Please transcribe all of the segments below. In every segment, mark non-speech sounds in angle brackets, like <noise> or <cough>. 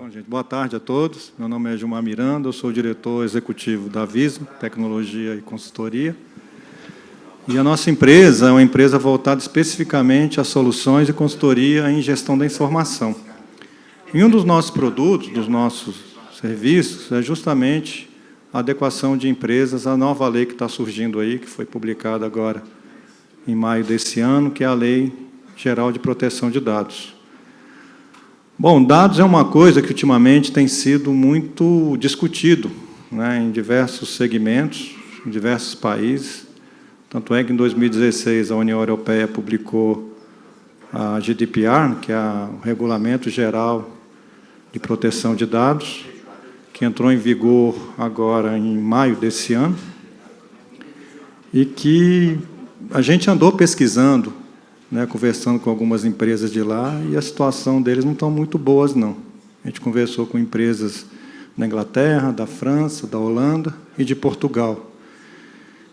Bom, gente, boa tarde a todos. Meu nome é Gilmar Miranda, eu sou diretor executivo da Vismo, Tecnologia e Consultoria. E a nossa empresa é uma empresa voltada especificamente a soluções e consultoria em gestão da informação. E um dos nossos produtos, dos nossos serviços, é justamente a adequação de empresas à nova lei que está surgindo aí, que foi publicada agora em maio desse ano, que é a Lei Geral de Proteção de Dados. Bom, dados é uma coisa que ultimamente tem sido muito discutido né, em diversos segmentos, em diversos países, tanto é que, em 2016, a União Europeia publicou a GDPR, que é o Regulamento Geral de Proteção de Dados, que entrou em vigor agora em maio desse ano, e que a gente andou pesquisando, né, conversando com algumas empresas de lá, e a situação deles não está muito boas, não. A gente conversou com empresas da Inglaterra, da França, da Holanda e de Portugal.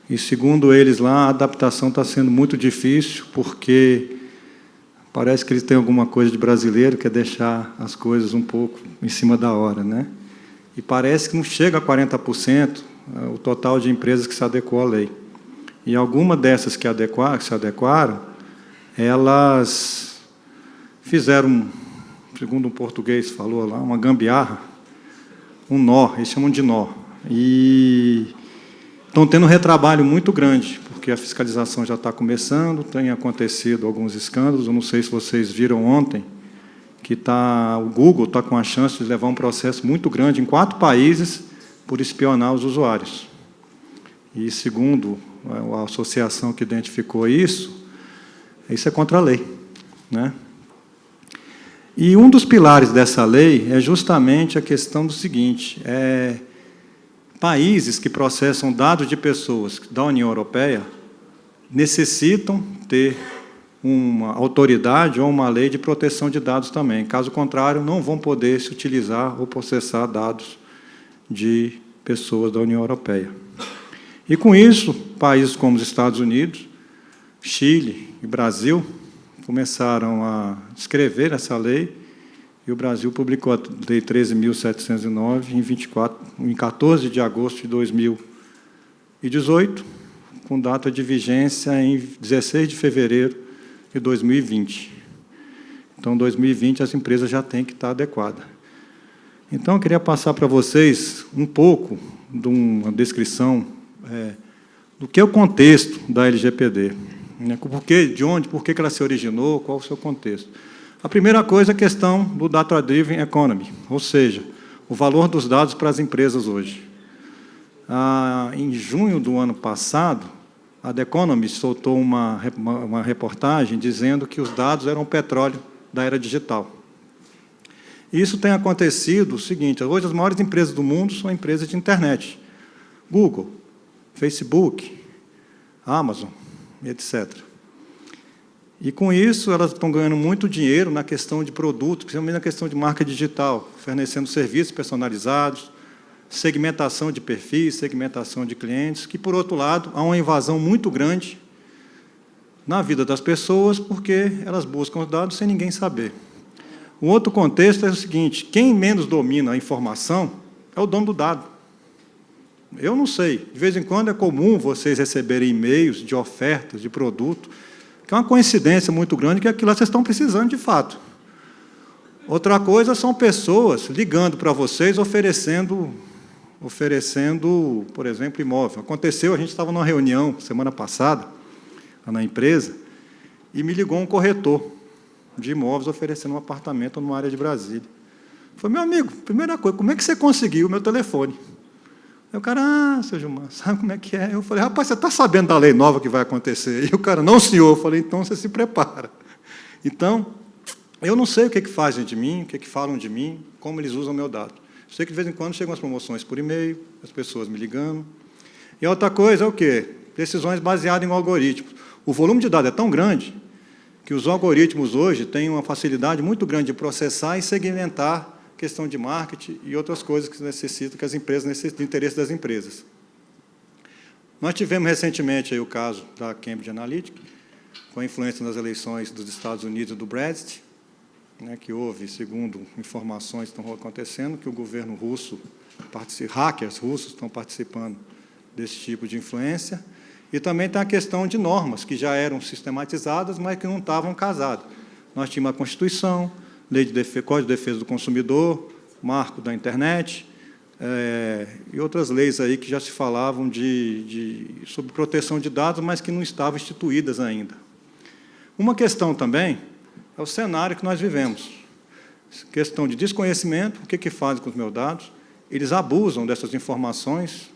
E, segundo eles lá, a adaptação está sendo muito difícil, porque parece que eles têm alguma coisa de brasileiro, que é deixar as coisas um pouco em cima da hora. Né? E parece que não chega a 40% é, o total de empresas que se adequou à lei. E alguma dessas que, adequaram, que se adequaram, elas fizeram, segundo um português falou lá, uma gambiarra, um nó, eles chamam de nó. E Estão tendo um retrabalho muito grande, porque a fiscalização já está começando, tem acontecido alguns escândalos, eu não sei se vocês viram ontem, que tá, o Google está com a chance de levar um processo muito grande em quatro países por espionar os usuários. E, segundo a associação que identificou isso, isso é contra a lei. Né? E um dos pilares dessa lei é justamente a questão do seguinte, é Países que processam dados de pessoas da União Europeia necessitam ter uma autoridade ou uma lei de proteção de dados também. Caso contrário, não vão poder se utilizar ou processar dados de pessoas da União Europeia. E, com isso, países como os Estados Unidos, Chile e Brasil começaram a escrever essa lei e o Brasil publicou a Lei 13.709 em, 24, em 14 de agosto de 2018, com data de vigência em 16 de fevereiro de 2020. Então, 2020, as empresas já têm que estar adequadas. Então, eu queria passar para vocês um pouco de uma descrição é, do que é o contexto da LGPD. Né? Por que, de onde, por que ela se originou, qual o seu contexto. A primeira coisa é a questão do Data Driven Economy, ou seja, o valor dos dados para as empresas hoje. Ah, em junho do ano passado, a The Economist soltou uma, uma reportagem dizendo que os dados eram o petróleo da era digital. Isso tem acontecido o seguinte, hoje as maiores empresas do mundo são empresas de internet. Google, Facebook, Amazon, etc. E, com isso, elas estão ganhando muito dinheiro na questão de produtos, principalmente na questão de marca digital, fornecendo serviços personalizados, segmentação de perfis, segmentação de clientes, que, por outro lado, há uma invasão muito grande na vida das pessoas, porque elas buscam os dados sem ninguém saber. O outro contexto é o seguinte, quem menos domina a informação é o dono do dado. Eu não sei, de vez em quando é comum vocês receberem e-mails de ofertas de produto, que é uma coincidência muito grande que aquilo vocês estão precisando de fato. Outra coisa são pessoas ligando para vocês, oferecendo, oferecendo, por exemplo, imóvel. Aconteceu, a gente estava numa reunião semana passada, na empresa, e me ligou um corretor de imóveis oferecendo um apartamento numa área de Brasília. Falei, meu amigo, primeira coisa, como é que você conseguiu o meu telefone? Aí o cara, ah, seu Gilmar, <laughs> sabe como é que é? Eu falei, rapaz, você está sabendo da lei nova que vai acontecer? E o cara, não, senhor. Eu falei, então você se prepara. Então, eu não sei o que, é que fazem de mim, o que, é que falam de mim, como eles usam meu dado. Eu sei que, de vez em quando, chegam as promoções por e-mail, as pessoas me ligando. E outra coisa é o quê? Decisões baseadas em algoritmos. O volume de dados é tão grande que os algoritmos hoje têm uma facilidade muito grande de processar e segmentar questão de marketing e outras coisas que necessitam, que as empresas necessitam, do interesse das empresas. Nós tivemos recentemente aí o caso da Cambridge Analytica, com a influência nas eleições dos Estados Unidos do Brexit, né, que houve, segundo informações que estão acontecendo, que o governo russo, hackers russos estão participando desse tipo de influência, e também tem a questão de normas, que já eram sistematizadas, mas que não estavam casadas. Nós tínhamos a Constituição, Lei de Código de Defesa do Consumidor, Marco da Internet, é, e outras leis aí que já se falavam de, de, sobre proteção de dados, mas que não estavam instituídas ainda. Uma questão também é o cenário que nós vivemos. Questão de desconhecimento, o que, que fazem com os meus dados? Eles abusam dessas informações,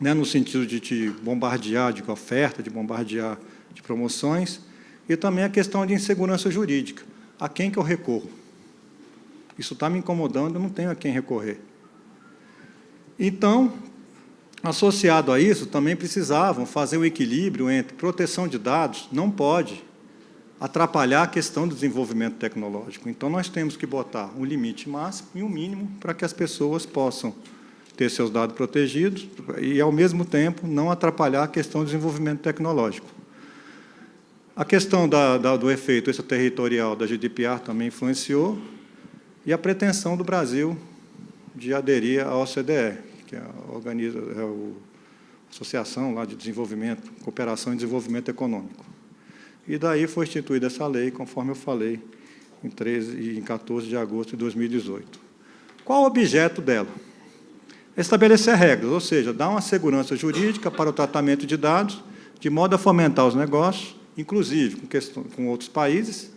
né, no sentido de te bombardear de oferta, de bombardear de promoções, e também a questão de insegurança jurídica. A quem que eu recorro? Isso está me incomodando, eu não tenho a quem recorrer. Então, associado a isso, também precisavam fazer o um equilíbrio entre proteção de dados, não pode atrapalhar a questão do desenvolvimento tecnológico. Então, nós temos que botar um limite máximo e um mínimo para que as pessoas possam ter seus dados protegidos e, ao mesmo tempo, não atrapalhar a questão do desenvolvimento tecnológico. A questão da, da, do efeito extraterritorial da GDPR também influenciou, e a pretensão do Brasil de aderir à OCDE, que é a, organiza, é a Associação lá de Desenvolvimento, Cooperação e Desenvolvimento Econômico. E daí foi instituída essa lei, conforme eu falei, em, 13, em 14 de agosto de 2018. Qual o objeto dela? Estabelecer regras, ou seja, dar uma segurança jurídica para o tratamento de dados, de modo a fomentar os negócios, inclusive com, questão, com outros países,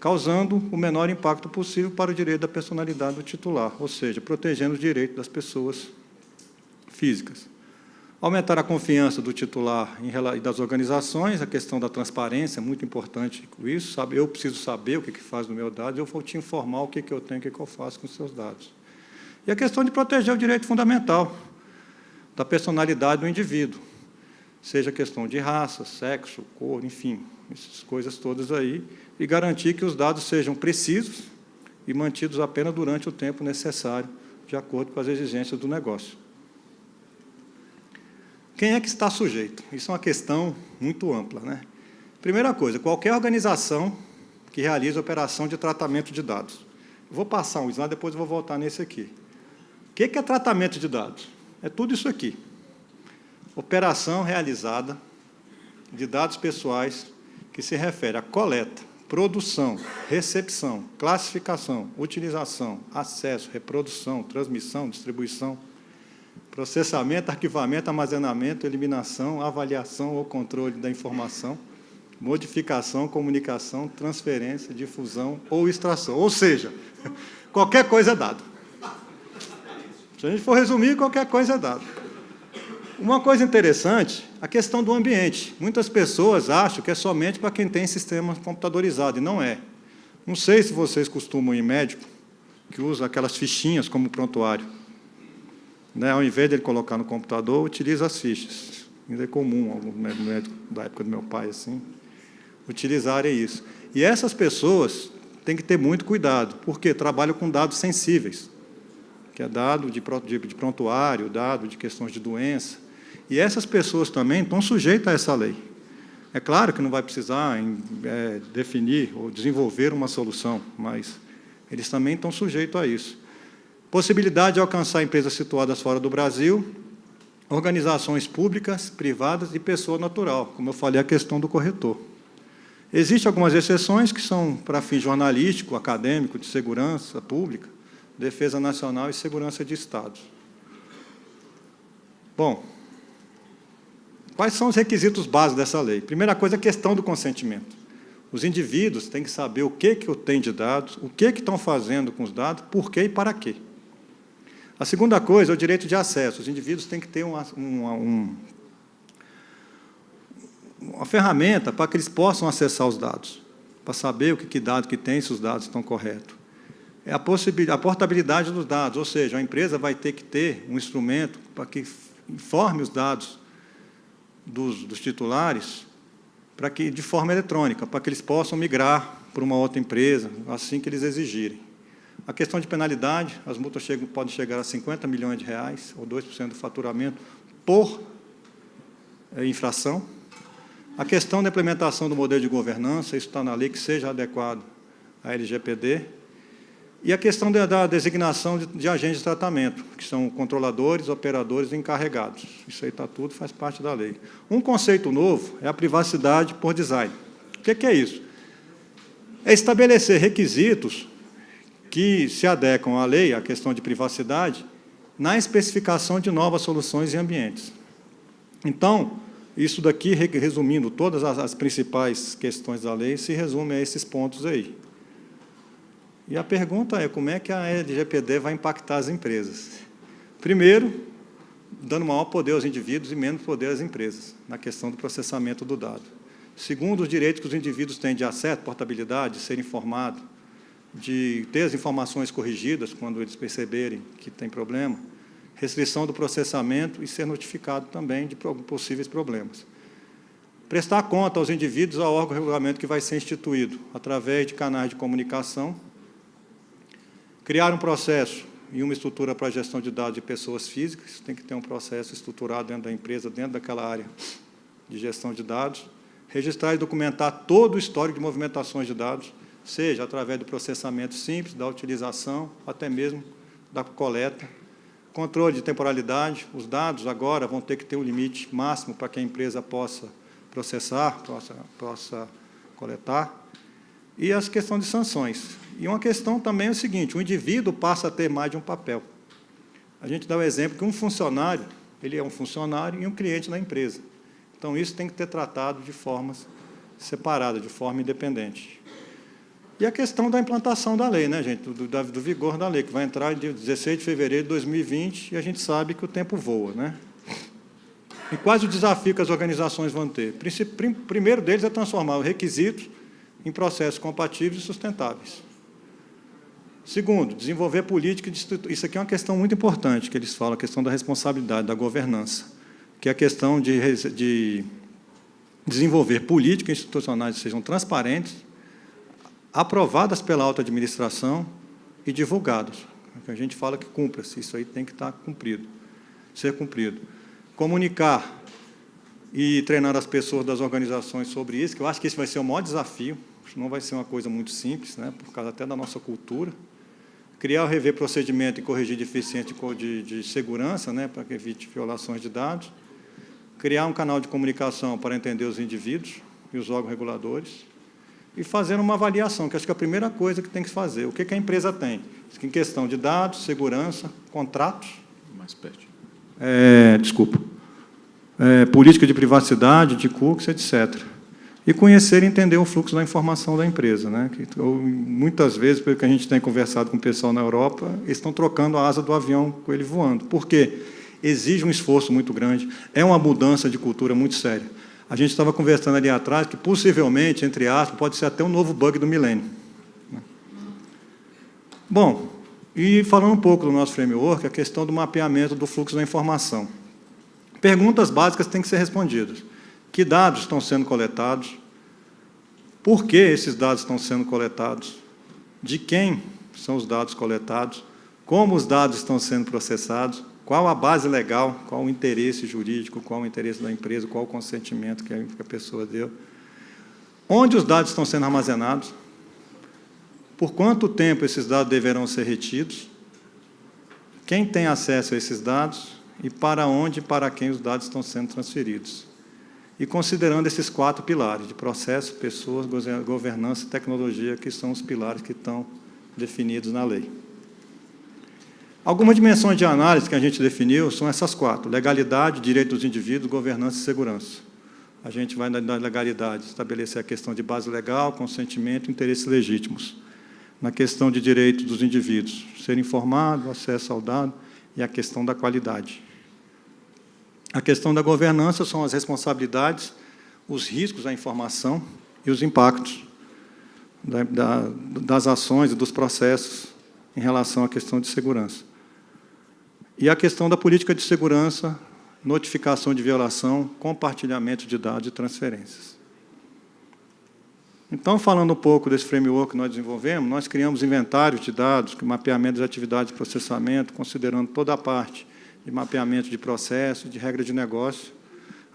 causando o menor impacto possível para o direito da personalidade do titular, ou seja, protegendo os direitos das pessoas físicas. Aumentar a confiança do titular e das organizações, a questão da transparência é muito importante isso. Sabe? Eu preciso saber o que, que faz no meu dado, eu vou te informar o que, que eu tenho, o que, que eu faço com os seus dados. E a questão de proteger o direito fundamental da personalidade do indivíduo, seja questão de raça, sexo, cor, enfim, essas coisas todas aí, e garantir que os dados sejam precisos e mantidos apenas durante o tempo necessário, de acordo com as exigências do negócio. Quem é que está sujeito? Isso é uma questão muito ampla. Né? Primeira coisa, qualquer organização que realize operação de tratamento de dados. Vou passar um slide, depois vou voltar nesse aqui. O que é tratamento de dados? É tudo isso aqui. Operação realizada de dados pessoais que se refere à coleta, produção, recepção, classificação, utilização, acesso, reprodução, transmissão, distribuição, processamento, arquivamento, armazenamento, eliminação, avaliação ou controle da informação, modificação, comunicação, transferência, difusão ou extração. Ou seja, <laughs> qualquer coisa é dado. Se a gente for resumir, qualquer coisa é dado. Uma coisa interessante, a questão do ambiente. Muitas pessoas acham que é somente para quem tem sistema computadorizado, e não é. Não sei se vocês costumam ir médico, que usa aquelas fichinhas como prontuário. Né? Ao invés de ele colocar no computador, utiliza as fichas. Ainda é comum, algum médico da época do meu pai, assim, utilizarem isso. E essas pessoas têm que ter muito cuidado, porque trabalham com dados sensíveis, que é dado de, de prontuário, dado de questões de doença, e essas pessoas também estão sujeitas a essa lei. É claro que não vai precisar é, definir ou desenvolver uma solução, mas eles também estão sujeitos a isso. Possibilidade de alcançar empresas situadas fora do Brasil, organizações públicas, privadas e pessoa natural, como eu falei, a questão do corretor. Existem algumas exceções que são para fim jornalístico, acadêmico, de segurança pública, defesa nacional e segurança de Estado. Bom, Quais são os requisitos básicos dessa lei? Primeira coisa, a questão do consentimento. Os indivíduos têm que saber o que, que eu tenho de dados, o que, que estão fazendo com os dados, por quê e para quê. A segunda coisa é o direito de acesso. Os indivíduos têm que ter uma, uma, um, uma ferramenta para que eles possam acessar os dados, para saber o que, que dado que tem, se os dados estão corretos. É a, a portabilidade dos dados, ou seja, a empresa vai ter que ter um instrumento para que informe os dados dos, dos titulares para que, de forma eletrônica, para que eles possam migrar para uma outra empresa, assim que eles exigirem. A questão de penalidade, as multas chegam, podem chegar a 50 milhões de reais, ou 2% do faturamento, por é, infração. A questão da implementação do modelo de governança, isso está na lei, que seja adequado a LGPD, e a questão da, da designação de, de, agentes de tratamento, que são controladores, operadores e encarregados. Isso aí está tudo, faz parte da lei. Um conceito novo é a privacidade por design. O que, que é isso? É estabelecer requisitos que se adequam à lei, à questão de privacidade, na especificação de novas soluções e ambientes. Então, isso daqui, resumindo todas as principais questões da lei, se resume a esses pontos aí. E a pergunta é, como é que a LGPD vai impactar as empresas? Primeiro, dando maior poder aos indivíduos e menos poder às empresas, na questão do processamento do dado. Segundo, os direitos que os indivíduos têm de acesso, portabilidade, de ser informado, de ter as informações corrigidas quando eles perceberem que tem problema, restrição do processamento e ser notificado também de possíveis problemas. Prestar conta aos indivíduos ao órgão regulamento que vai ser instituído, através de canais de comunicação Criar um processo e uma estrutura para a gestão de dados de pessoas físicas, tem que ter um processo estruturado dentro da empresa, dentro daquela área de gestão de dados. Registrar e documentar todo o histórico de movimentações de dados, seja através do processamento simples, da utilização, até mesmo da coleta. Controle de temporalidade, os dados agora vão ter que ter um limite máximo para que a empresa possa processar, possa, possa coletar. E as questões de sanções. E uma questão também é o seguinte, o indivíduo passa a ter mais de um papel. A gente dá o exemplo que um funcionário, ele é um funcionário e um cliente da empresa. Então, isso tem que ter tratado de formas separadas, de forma independente. E a questão da implantação da lei, né, gente, do, do, do vigor da lei, que vai entrar em 16 de fevereiro de 2020, e a gente sabe que o tempo voa. Né? E quais os desafios que as organizações vão ter? O primeiro deles é transformar os requisitos em processos compatíveis e sustentáveis. Segundo, desenvolver política de Isso aqui é uma questão muito importante, que eles falam, a questão da responsabilidade, da governança, que é a questão de, de desenvolver políticas institucionais que sejam transparentes, aprovadas pela alta administração e divulgadas. A gente fala que cumpra-se, isso aí tem que estar cumprido, ser cumprido. Comunicar e treinar as pessoas das organizações sobre isso, que eu acho que esse vai ser o maior desafio, não vai ser uma coisa muito simples, né, por causa até da nossa cultura, criar rever procedimento e corrigir deficiência de, de segurança, né, para que evite violações de dados, criar um canal de comunicação para entender os indivíduos e os órgãos reguladores, e fazer uma avaliação, que acho que é a primeira coisa que tem que fazer. O que, que a empresa tem? Em questão de dados, segurança, contratos. Mais perto. É, desculpa. É, política de privacidade, de cookies, etc e conhecer e entender o fluxo da informação da empresa. Né? Que, ou, muitas vezes, pelo que a gente tem conversado com o pessoal na Europa, eles estão trocando a asa do avião com ele voando. Por quê? Exige um esforço muito grande, é uma mudança de cultura muito séria. A gente estava conversando ali atrás que, possivelmente, entre aspas, pode ser até um novo bug do milênio. Né? Bom, e falando um pouco do nosso framework, a questão do mapeamento do fluxo da informação. Perguntas básicas têm que ser respondidas. Que dados estão sendo coletados? Por que esses dados estão sendo coletados? De quem são os dados coletados? Como os dados estão sendo processados? Qual a base legal? Qual o interesse jurídico? Qual o interesse da empresa? Qual o consentimento que a pessoa deu? Onde os dados estão sendo armazenados? Por quanto tempo esses dados deverão ser retidos? Quem tem acesso a esses dados? E para onde e para quem os dados estão sendo transferidos? E considerando esses quatro pilares, de processo, pessoas, governança e tecnologia, que são os pilares que estão definidos na lei. Algumas dimensões de análise que a gente definiu são essas quatro, legalidade, direito dos indivíduos, governança e segurança. A gente vai, na legalidade, estabelecer a questão de base legal, consentimento e interesses legítimos. Na questão de direitos dos indivíduos, ser informado, acesso ao dado e a questão da qualidade. A questão da governança são as responsabilidades, os riscos da informação e os impactos da, da, das ações e dos processos em relação à questão de segurança. E a questão da política de segurança, notificação de violação, compartilhamento de dados e transferências. Então, falando um pouco desse framework que nós desenvolvemos, nós criamos inventários de dados, mapeamento das atividades de processamento, considerando toda a parte de mapeamento de processo, de regra de negócio,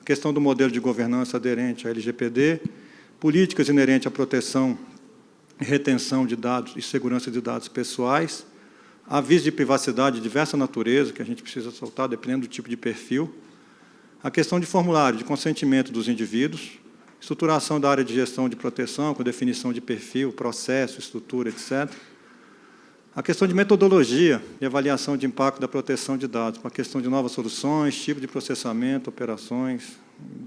a questão do modelo de governança aderente à LGPD, políticas inerentes à proteção retenção de dados e segurança de dados pessoais, aviso de privacidade de diversa natureza, que a gente precisa soltar, dependendo do tipo de perfil, a questão de formulário de consentimento dos indivíduos, estruturação da área de gestão de proteção, com definição de perfil, processo, estrutura, etc., a questão de metodologia e avaliação de impacto da proteção de dados, para a questão de novas soluções, tipo de processamento, operações,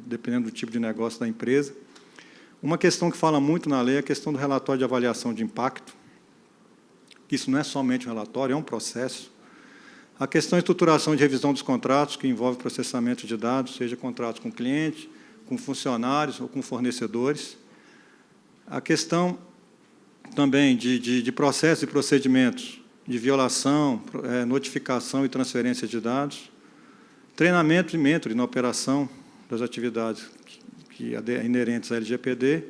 dependendo do tipo de negócio da empresa. Uma questão que fala muito na lei é a questão do relatório de avaliação de impacto, isso não é somente um relatório, é um processo. A questão de estruturação de revisão dos contratos, que envolve processamento de dados, seja contratos com cliente, com funcionários ou com fornecedores. A questão também de, de, de processos e procedimentos de violação, é, notificação e transferência de dados, treinamento e mentoring na operação das atividades que, que inerentes à LGPD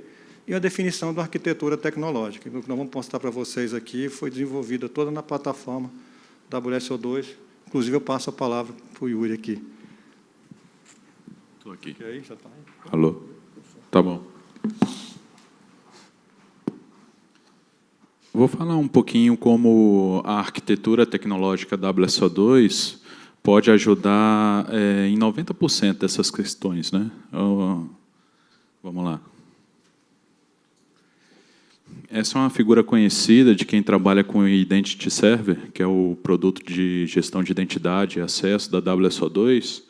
e a definição da arquitetura tecnológica. O que nós vamos mostrar para vocês aqui foi desenvolvida toda na plataforma WSO2. Inclusive, eu passo a palavra para o Yuri aqui. Estou aqui. já tá? Alô? Tá bom. Vou falar um pouquinho como a arquitetura tecnológica WSO2 pode ajudar é, em 90% dessas questões. Né? Vamos lá. Essa é uma figura conhecida de quem trabalha com Identity Server, que é o produto de gestão de identidade e acesso da WSO2,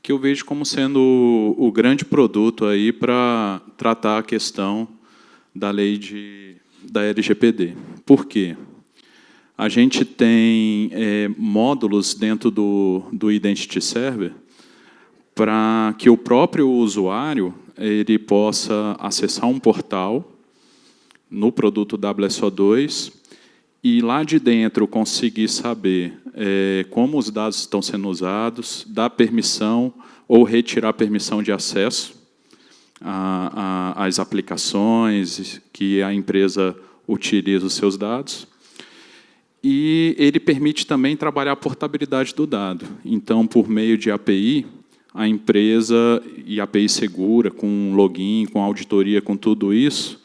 que eu vejo como sendo o, o grande produto aí para tratar a questão da lei de da LGPD. Por quê? A gente tem é, módulos dentro do, do Identity Server para que o próprio usuário ele possa acessar um portal no produto WSO2 e lá de dentro conseguir saber é, como os dados estão sendo usados, dar permissão ou retirar permissão de acesso a, a, as aplicações que a empresa utiliza os seus dados. E ele permite também trabalhar a portabilidade do dado. Então, por meio de API, a empresa, e API segura, com login, com auditoria, com tudo isso,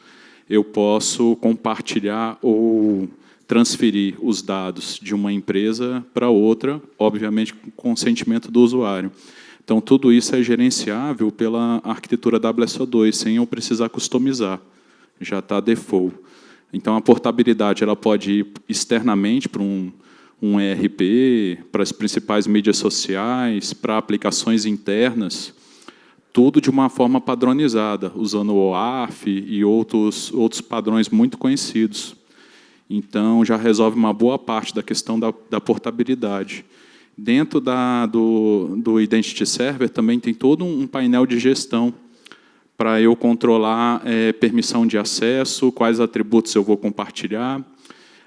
eu posso compartilhar ou transferir os dados de uma empresa para outra, obviamente com consentimento do usuário. Então, tudo isso é gerenciável pela arquitetura WSO2, sem eu precisar customizar. Já está default. Então, a portabilidade ela pode ir externamente para um, um ERP, para as principais mídias sociais, para aplicações internas, tudo de uma forma padronizada, usando o OAuth e outros, outros padrões muito conhecidos. Então, já resolve uma boa parte da questão da, da portabilidade. Dentro da, do, do Identity Server também tem todo um painel de gestão para eu controlar é, permissão de acesso, quais atributos eu vou compartilhar.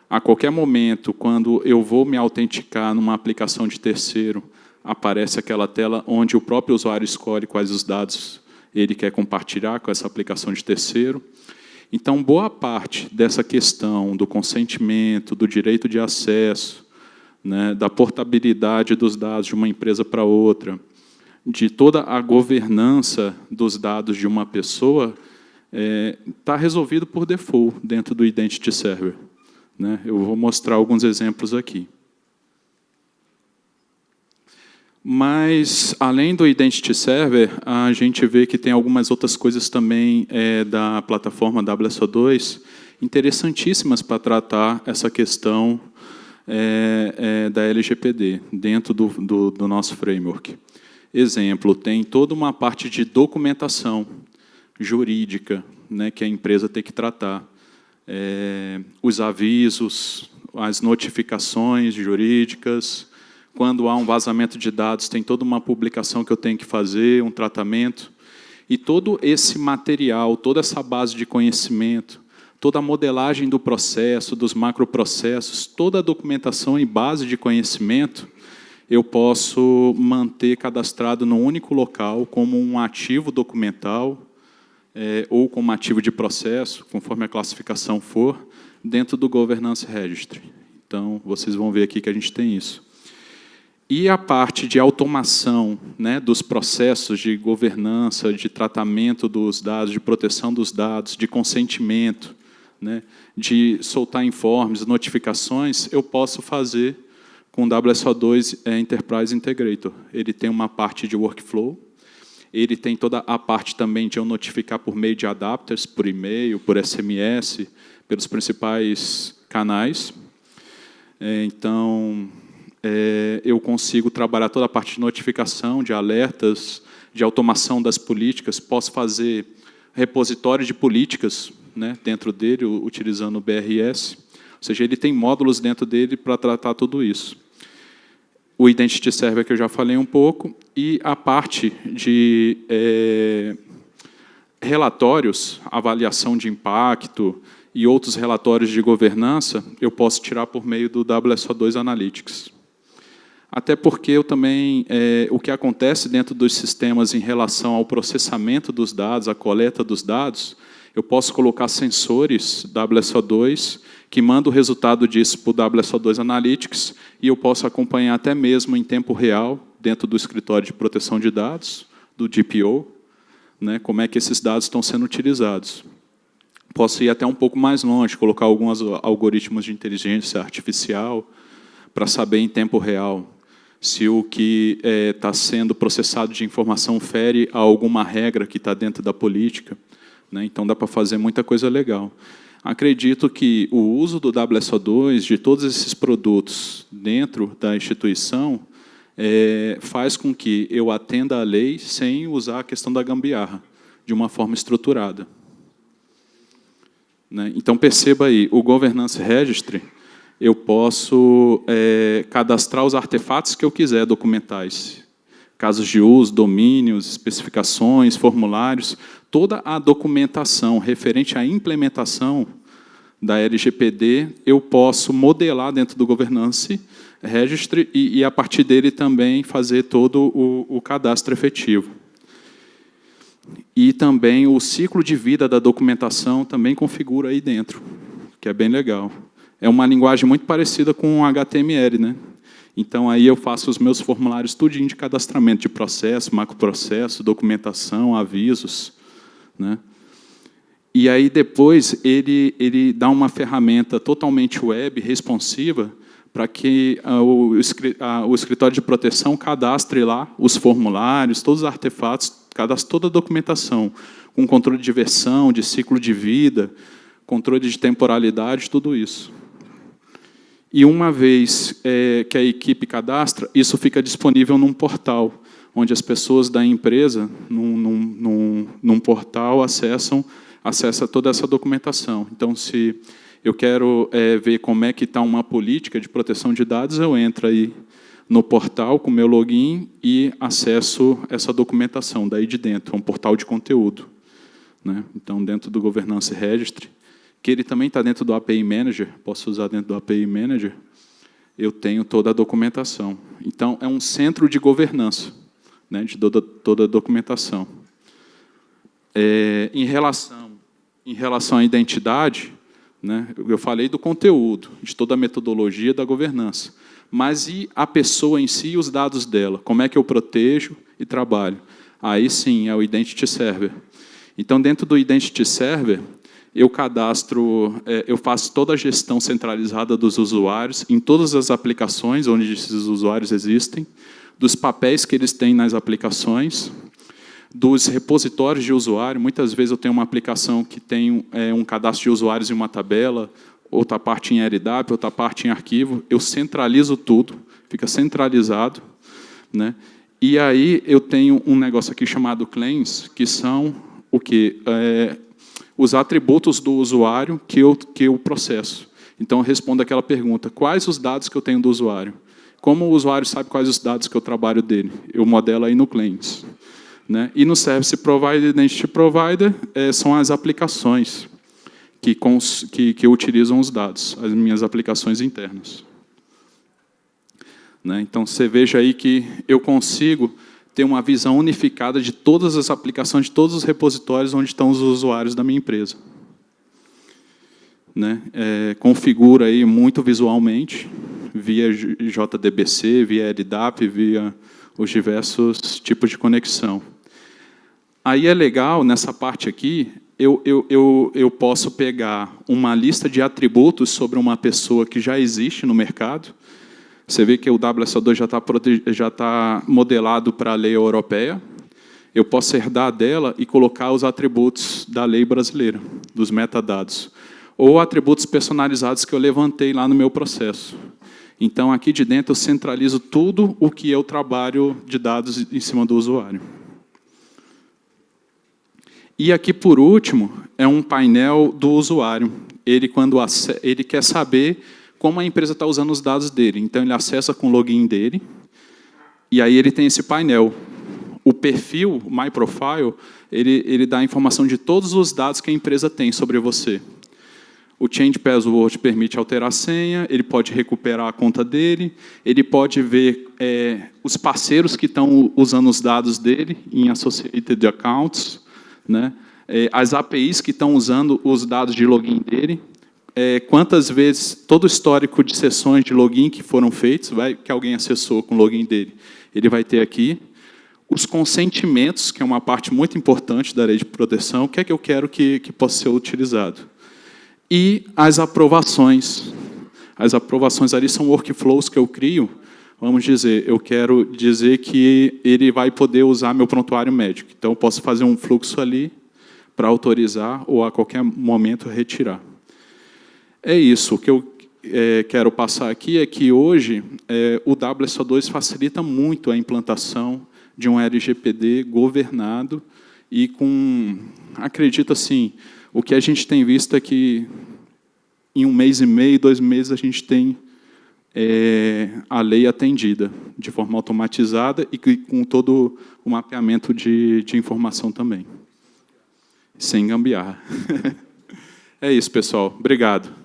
A qualquer momento, quando eu vou me autenticar numa aplicação de terceiro, aparece aquela tela onde o próprio usuário escolhe quais os dados ele quer compartilhar com essa aplicação de terceiro. Então, boa parte dessa questão do consentimento, do direito de acesso, né, da portabilidade dos dados de uma empresa para outra, de toda a governança dos dados de uma pessoa, está é, tá resolvido por default dentro do Identity Server. Né? Eu vou mostrar alguns exemplos aqui. Mas, além do Identity Server, a gente vê que tem algumas outras coisas também é, da plataforma WSO2 interessantíssimas para tratar essa questão é, é, da LGPD dentro do, do, do nosso framework. Exemplo, tem toda uma parte de documentação jurídica né, que a empresa tem que tratar. É, os avisos, as notificações jurídicas, quando há um vazamento de dados, tem toda uma publicação que eu tenho que fazer, um tratamento. E todo esse material, toda essa base de conhecimento, toda a modelagem do processo, dos macroprocessos, toda a documentação e base de conhecimento, eu posso manter cadastrado num único local como um ativo documental é, ou como ativo de processo, conforme a classificação for, dentro do Governance Registry. Então, vocês vão ver aqui que a gente tem isso. E a parte de automação né, dos processos de governança, de tratamento dos dados, de proteção dos dados, de consentimento, né, de soltar informes, notificações, eu posso fazer com o WSO2 é, Enterprise Integrator. Ele tem uma parte de workflow, ele tem toda a parte também de eu notificar por meio de adapters, por e-mail, por SMS, pelos principais canais. É, então, é, eu consigo trabalhar toda a parte de notificação, de alertas, de automação das políticas, posso fazer repositório de políticas né, dentro dele, utilizando o BRS, ou seja, ele tem módulos dentro dele para tratar tudo isso. O Identity Server, que eu já falei um pouco, e a parte de é, relatórios, avaliação de impacto e outros relatórios de governança, eu posso tirar por meio do WSO2 Analytics. Até porque eu também, é, o que acontece dentro dos sistemas em relação ao processamento dos dados, a coleta dos dados, eu posso colocar sensores WSO2 que mandam o resultado disso para o WSO2 Analytics e eu posso acompanhar até mesmo em tempo real, dentro do escritório de proteção de dados, do DPO, né, como é que esses dados estão sendo utilizados. Posso ir até um pouco mais longe, colocar alguns algoritmos de inteligência artificial para saber em tempo real se o que está é, sendo processado de informação fere a alguma regra que está dentro da política. Né? Então, dá para fazer muita coisa legal. Acredito que o uso do WSO2, de todos esses produtos dentro da instituição, é, faz com que eu atenda a lei sem usar a questão da gambiarra, de uma forma estruturada. Né? Então, perceba aí, o Governance Registry, eu posso é, cadastrar os artefatos que eu quiser documentais. Casos de uso, domínios, especificações, formulários, toda a documentação referente à implementação da LGPD, eu posso modelar dentro do Governance Registry e, e a partir dele também fazer todo o, o cadastro efetivo. E também o ciclo de vida da documentação também configura aí dentro, que é bem legal. É uma linguagem muito parecida com HTML, né? Então, aí eu faço os meus formulários tudinho de cadastramento de processo, macroprocesso, documentação, avisos, né? E aí depois ele, ele dá uma ferramenta totalmente web, responsiva, para que ah, o, ah, o escritório de proteção cadastre lá os formulários, todos os artefatos, cadastre toda a documentação, com controle de versão, de ciclo de vida, controle de temporalidade, tudo isso. E uma vez é, que a equipe cadastra, isso fica disponível num portal, onde as pessoas da empresa, num, num, num, num portal, acessam, acessa toda essa documentação. Então, se eu quero é, ver como é que está uma política de proteção de dados, eu entro aí no portal com meu login e acesso essa documentação daí de dentro, é um portal de conteúdo. Né? Então, dentro do Governance Registry, que ele também está dentro do API Manager, posso usar dentro do API Manager, eu tenho toda a documentação. Então, é um centro de governança né, de toda, toda a documentação. É, em, relação, em relação à identidade, né, eu falei do conteúdo, de toda a metodologia da governança. Mas e a pessoa em si e os dados dela? Como é que eu protejo e trabalho? Aí sim, é o Identity Server. Então, dentro do Identity Server, eu cadastro, é, eu faço toda a gestão centralizada dos usuários em todas as aplicações onde esses usuários existem, dos papéis que eles têm nas aplicações, dos repositórios de usuário. Muitas vezes eu tenho uma aplicação que tem é, um cadastro de usuários em uma tabela, outra parte em LDAP, outra parte em arquivo. Eu centralizo tudo, fica centralizado. Né? E aí eu tenho um negócio aqui chamado claims, que são o que? É, os atributos do usuário que eu, que eu processo. Então, eu respondo aquela pergunta, quais os dados que eu tenho do usuário? Como o usuário sabe quais os dados que eu trabalho dele? Eu modelo aí no Claims. Né? E no Service Provider Identity Provider é, são as aplicações que, cons, que, que utilizam os dados, as minhas aplicações internas. Né? Então, você veja aí que eu consigo ter uma visão unificada de todas as aplicações, de todos os repositórios onde estão os usuários da minha empresa. Né? É, configura aí muito visualmente, via JDBC, via LDAP, via os diversos tipos de conexão. Aí é legal, nessa parte aqui, eu, eu, eu, eu posso pegar uma lista de atributos sobre uma pessoa que já existe no mercado. Você vê que o WSO2 já está já tá modelado para a lei europeia. Eu posso herdar dela e colocar os atributos da lei brasileira, dos metadados. Ou atributos personalizados que eu levantei lá no meu processo. Então, aqui de dentro, eu centralizo tudo o que eu trabalho de dados em cima do usuário. E aqui, por último, é um painel do usuário. Ele, quando ele quer saber como a empresa está usando os dados dele. Então, ele acessa com o login dele, e aí ele tem esse painel. O perfil, My Profile, ele, ele dá a informação de todos os dados que a empresa tem sobre você. O Change Password permite alterar a senha, ele pode recuperar a conta dele, ele pode ver é, os parceiros que estão usando os dados dele em Associated Accounts, né? É, as APIs que estão usando os dados de login dele, é, quantas vezes, todo o histórico de sessões de login que foram feitos, vai, que alguém acessou com o login dele, ele vai ter aqui. Os consentimentos, que é uma parte muito importante da lei de proteção, o que é que eu quero que, que possa ser utilizado e as aprovações. As aprovações ali são workflows que eu crio. Vamos dizer, eu quero dizer que ele vai poder usar meu prontuário médico. Então, eu posso fazer um fluxo ali para autorizar ou a qualquer momento retirar. É isso. O que eu é, quero passar aqui é que hoje é, o WSO2 facilita muito a implantação de um LGPD governado e com, acredito assim, o que a gente tem visto é que em um mês e meio, dois meses, a gente tem é, a lei atendida de forma automatizada e com todo o mapeamento de, de informação também. Sem gambiarra. <laughs> é isso, pessoal. Obrigado.